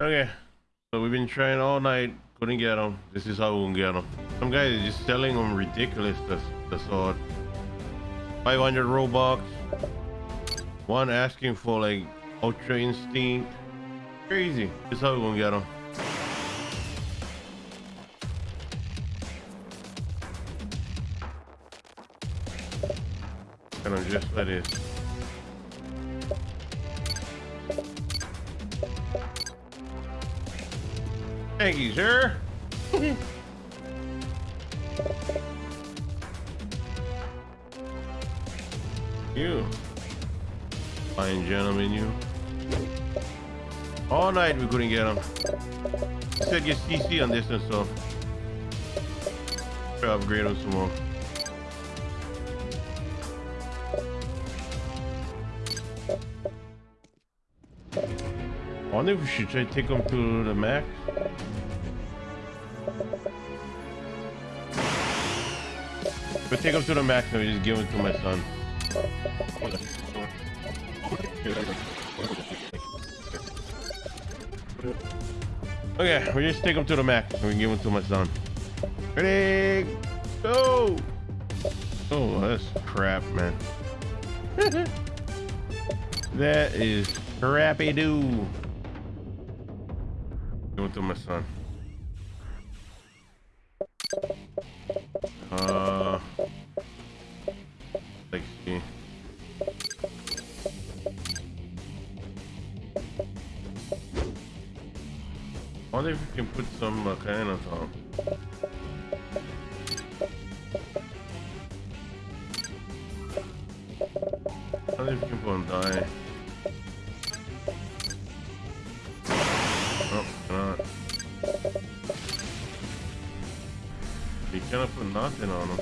Okay, so we've been trying all night, couldn't get them. This is how we can get them. Some guys are just selling them ridiculous, the, the sword. 500 Robux. One asking for like Ultra Instinct. Crazy. This is how we're gonna get them. Just like this. Thank you, sir. you. Fine gentleman, you. All night we couldn't get him. Said get CC on this one, so. Upgrade him some more. Wonder if we should to take him to the max. But take him to the Mac, and we just give him to my son. Okay, we just take him to the Mac and we give him to my son. Ready? Go! Oh, that's crap, man. that is crappy do. It to my son. Uh, let's. I wonder if we can put some uh, on. I wonder if we can put on dye. We cannot put nothing on them.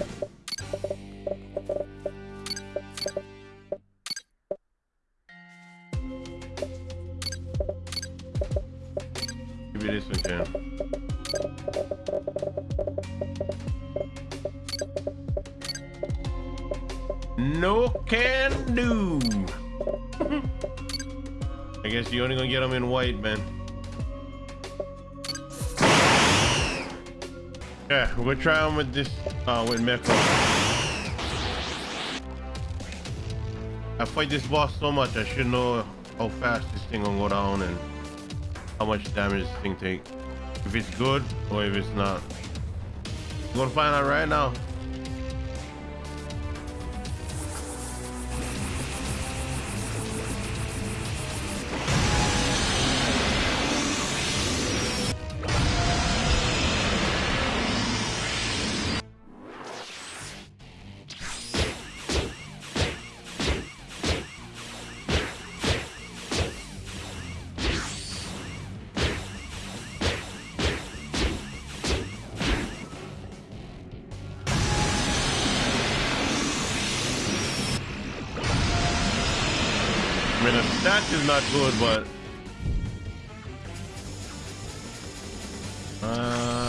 Maybe this one can. No can do. I guess you're only gonna get them in white, man. Yeah, we're gonna try them with this, uh, with Mecha. I fight this boss so much, I should know how fast this thing gonna go down and how much damage this thing take. If it's good or if it's not. I'm gonna find out right now. I mean, the stat is not good, but... Uh...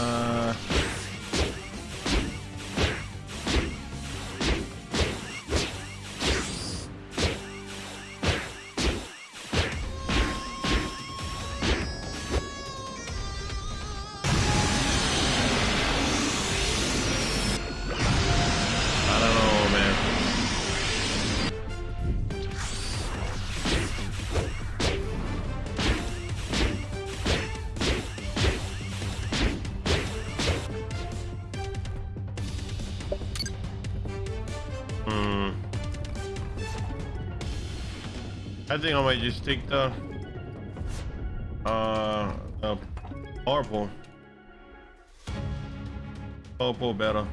I think I might just take the uh the purple. Purple better.